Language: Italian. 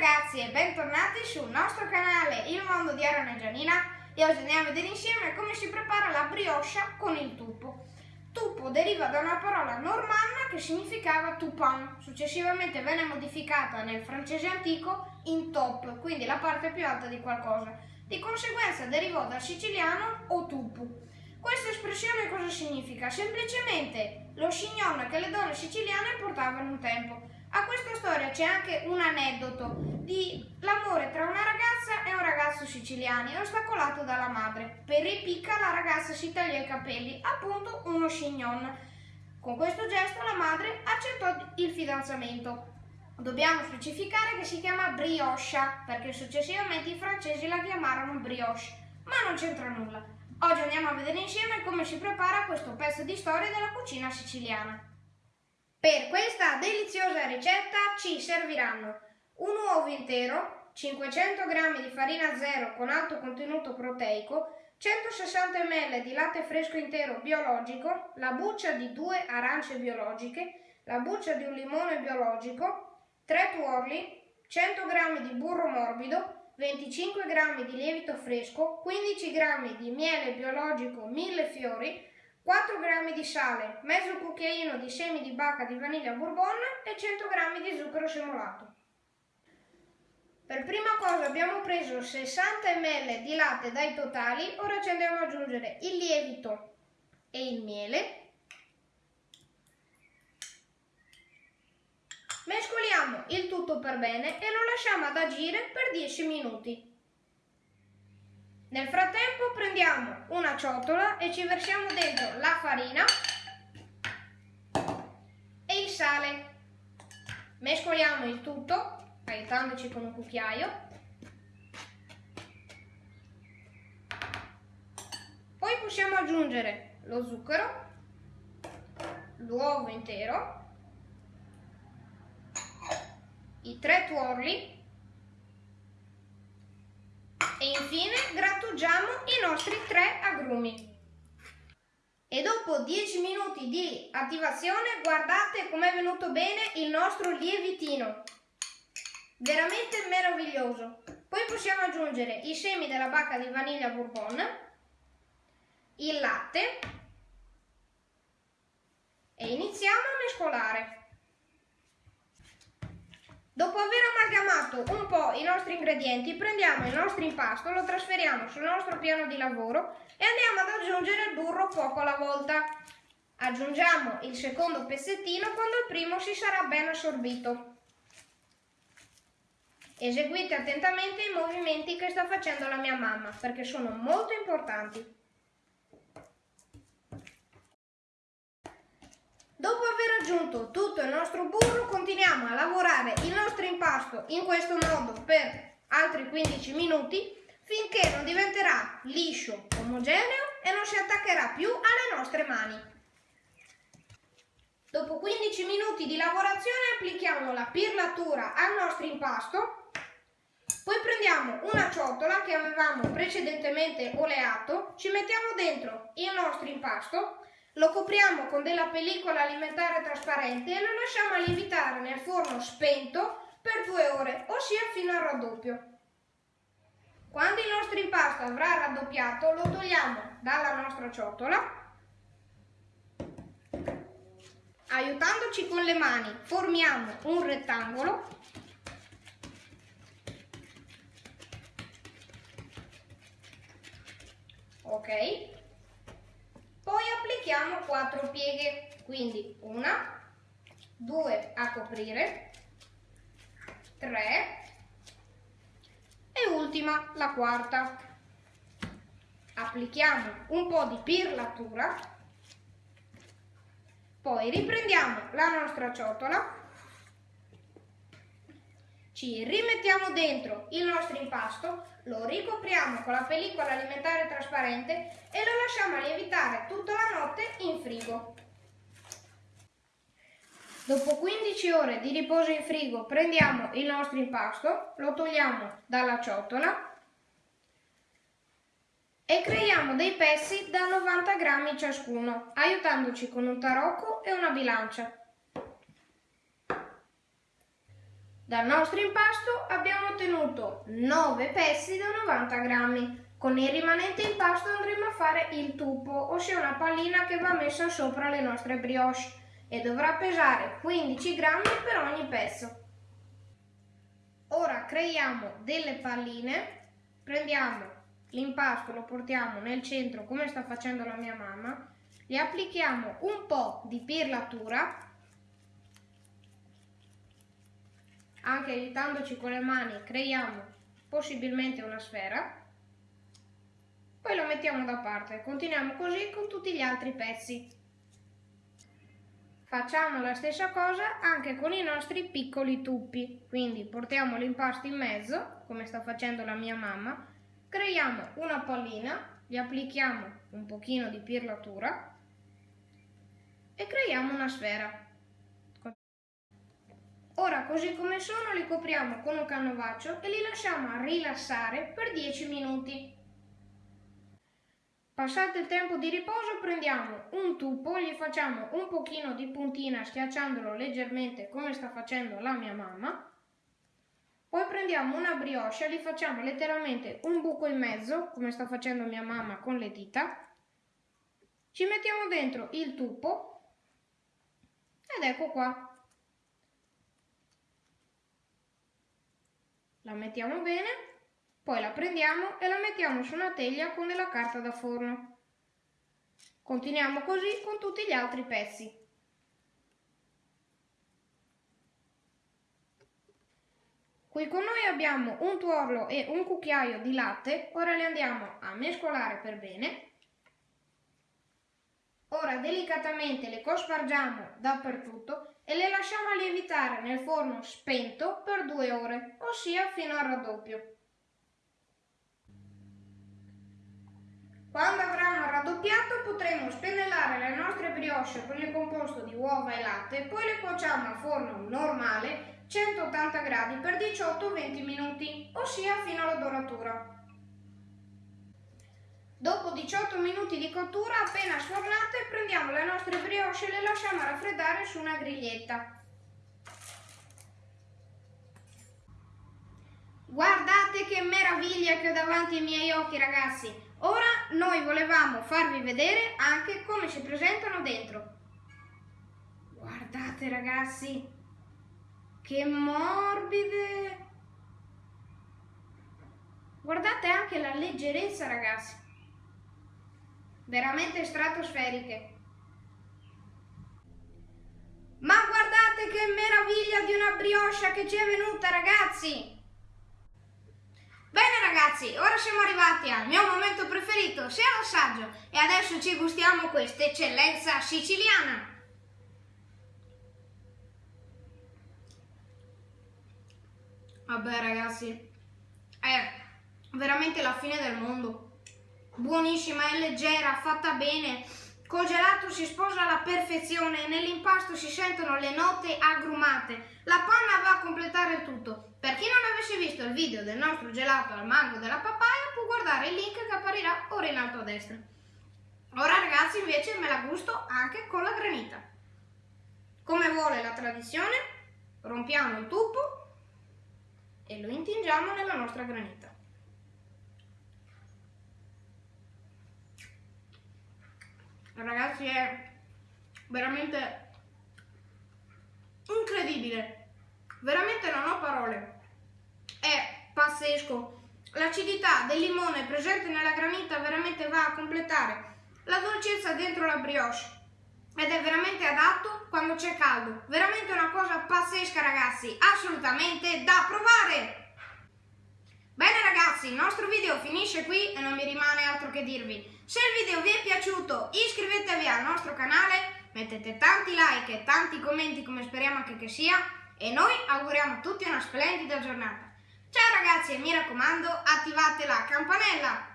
ragazzi e bentornati sul nostro canale Il Mondo di Aaron e Gianina e oggi andiamo a vedere insieme come si prepara la brioche con il tuppo. Tuppo deriva da una parola normanna che significava tupin, successivamente venne modificata nel francese antico in top, quindi la parte più alta di qualcosa. Di conseguenza derivò dal siciliano o tupu. Questa espressione cosa significa? Semplicemente lo chignon che le donne siciliane portavano un tempo. A questa storia c'è anche un aneddoto di l'amore tra una ragazza e un ragazzo siciliani, ostacolato dalla madre. Per ripicca la ragazza si taglia i capelli, appunto uno chignon. Con questo gesto la madre accettò il fidanzamento. Dobbiamo specificare che si chiama brioche, perché successivamente i francesi la chiamarono brioche, ma non c'entra nulla. Oggi andiamo a vedere insieme come si prepara questo pezzo di storia della cucina siciliana. Per questa deliziosa ricetta ci serviranno un uovo intero, 500 g di farina zero con alto contenuto proteico, 160 ml di latte fresco intero biologico, la buccia di due arance biologiche, la buccia di un limone biologico, 3 tuorli, 100 g di burro morbido, 25 g di lievito fresco, 15 g di miele biologico mille fiori, 4 g di sale, mezzo cucchiaino di semi di bacca di vaniglia bourbon e 100 g di zucchero semolato. Per prima cosa abbiamo preso 60 ml di latte dai totali, ora ci andiamo ad aggiungere il lievito e il miele. Mescoliamo il tutto per bene e lo lasciamo ad agire per 10 minuti. Nel frattempo prendiamo una ciotola e ci versiamo dentro la farina e il sale. Mescoliamo il tutto, aiutandoci con un cucchiaio. Poi possiamo aggiungere lo zucchero, l'uovo intero, i tre tuorli e infine grattugiamo i nostri tre agrumi. E dopo 10 minuti di attivazione guardate com'è venuto bene il nostro lievitino. Veramente meraviglioso. Poi possiamo aggiungere i semi della bacca di vaniglia bourbon, il latte e iniziamo a mescolare. Dopo aver amalgamato un po' i nostri ingredienti, prendiamo il nostro impasto, lo trasferiamo sul nostro piano di lavoro e andiamo ad aggiungere il burro poco alla volta. Aggiungiamo il secondo pezzettino quando il primo si sarà ben assorbito. Eseguite attentamente i movimenti che sta facendo la mia mamma, perché sono molto importanti. Dopo aver aggiunto tutto il nostro burro continuiamo a lavorare il nostro impasto in questo modo per altri 15 minuti finché non diventerà liscio, omogeneo e non si attaccherà più alle nostre mani. Dopo 15 minuti di lavorazione applichiamo la pirlatura al nostro impasto, poi prendiamo una ciotola che avevamo precedentemente oleato, ci mettiamo dentro il nostro impasto lo copriamo con della pellicola alimentare trasparente e lo lasciamo lievitare nel forno spento per due ore, ossia fino al raddoppio. Quando il nostro impasto avrà raddoppiato, lo togliamo dalla nostra ciotola. Aiutandoci con le mani, formiamo un rettangolo. Ok, poi applichiamo quattro pieghe, quindi una, due a coprire, tre e ultima la quarta. Applichiamo un po' di pirlatura, poi riprendiamo la nostra ciotola ci rimettiamo dentro il nostro impasto, lo ricopriamo con la pellicola alimentare trasparente e lo lasciamo lievitare tutta la notte in frigo. Dopo 15 ore di riposo in frigo prendiamo il nostro impasto, lo togliamo dalla ciotola e creiamo dei pezzi da 90 grammi ciascuno, aiutandoci con un tarocco e una bilancia. Dal nostro impasto abbiamo ottenuto 9 pezzi da 90 grammi. Con il rimanente impasto andremo a fare il tupo, ossia una pallina che va messa sopra le nostre brioche e dovrà pesare 15 grammi per ogni pezzo. Ora creiamo delle palline, prendiamo l'impasto, lo portiamo nel centro come sta facendo la mia mamma, gli applichiamo un po' di pirlatura anche aiutandoci con le mani creiamo possibilmente una sfera. Poi lo mettiamo da parte. Continuiamo così con tutti gli altri pezzi. Facciamo la stessa cosa anche con i nostri piccoli tuppi quindi portiamo l'impasto in mezzo come sta facendo la mia mamma. Creiamo una pallina gli applichiamo un pochino di pirlatura e creiamo una sfera Ora così come sono li copriamo con un canovaccio e li lasciamo rilassare per 10 minuti. Passato il tempo di riposo prendiamo un tubo, gli facciamo un pochino di puntina schiacciandolo leggermente come sta facendo la mia mamma. Poi prendiamo una brioche, gli facciamo letteralmente un buco in mezzo come sta facendo mia mamma con le dita. Ci mettiamo dentro il tubo ed ecco qua. La mettiamo bene, poi la prendiamo e la mettiamo su una teglia con della carta da forno. Continuiamo così con tutti gli altri pezzi. Qui con noi abbiamo un tuorlo e un cucchiaio di latte, ora li andiamo a mescolare per bene. Ora delicatamente le cospargiamo dappertutto e le lasciamo lievitare nel forno spento per due ore, ossia fino al raddoppio. Quando avranno raddoppiato potremo spennellare le nostre brioche con il composto di uova e latte, poi le cuociamo a forno normale 180 gradi per 18-20 minuti, ossia fino alla doratura. Dopo 18 minuti di cottura, appena sfornate, prendiamo le nostre brioche e le lasciamo raffreddare su una griglietta. Guardate che meraviglia che ho davanti ai miei occhi ragazzi! Ora noi volevamo farvi vedere anche come si presentano dentro. Guardate ragazzi, che morbide! Guardate anche la leggerezza ragazzi veramente stratosferiche. Ma guardate che meraviglia di una brioche che ci è venuta ragazzi! Bene ragazzi, ora siamo arrivati al mio momento preferito, sia l'assaggio, e adesso ci gustiamo questa eccellenza siciliana. Vabbè ragazzi, è veramente la fine del mondo buonissima, è leggera, fatta bene. Col gelato si sposa alla perfezione e nell'impasto si sentono le note agrumate. La panna va a completare tutto. Per chi non avesse visto il video del nostro gelato al mango della papaya può guardare il link che apparirà ora in alto a destra. Ora ragazzi invece me la gusto anche con la granita. Come vuole la tradizione, rompiamo il tubo e lo intingiamo nella nostra granita. Ragazzi è veramente incredibile. Veramente non ho parole. È pazzesco. L'acidità del limone presente nella granita veramente va a completare la dolcezza dentro la brioche. Ed è veramente adatto quando c'è caldo. Veramente una cosa pazzesca ragazzi. Assolutamente da provare Bene ragazzi, il nostro video finisce qui e non mi rimane altro che dirvi. Se il video vi è piaciuto iscrivetevi al nostro canale, mettete tanti like e tanti commenti come speriamo anche che sia e noi auguriamo a tutti una splendida giornata. Ciao ragazzi e mi raccomando attivate la campanella